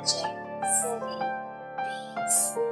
magic city beats.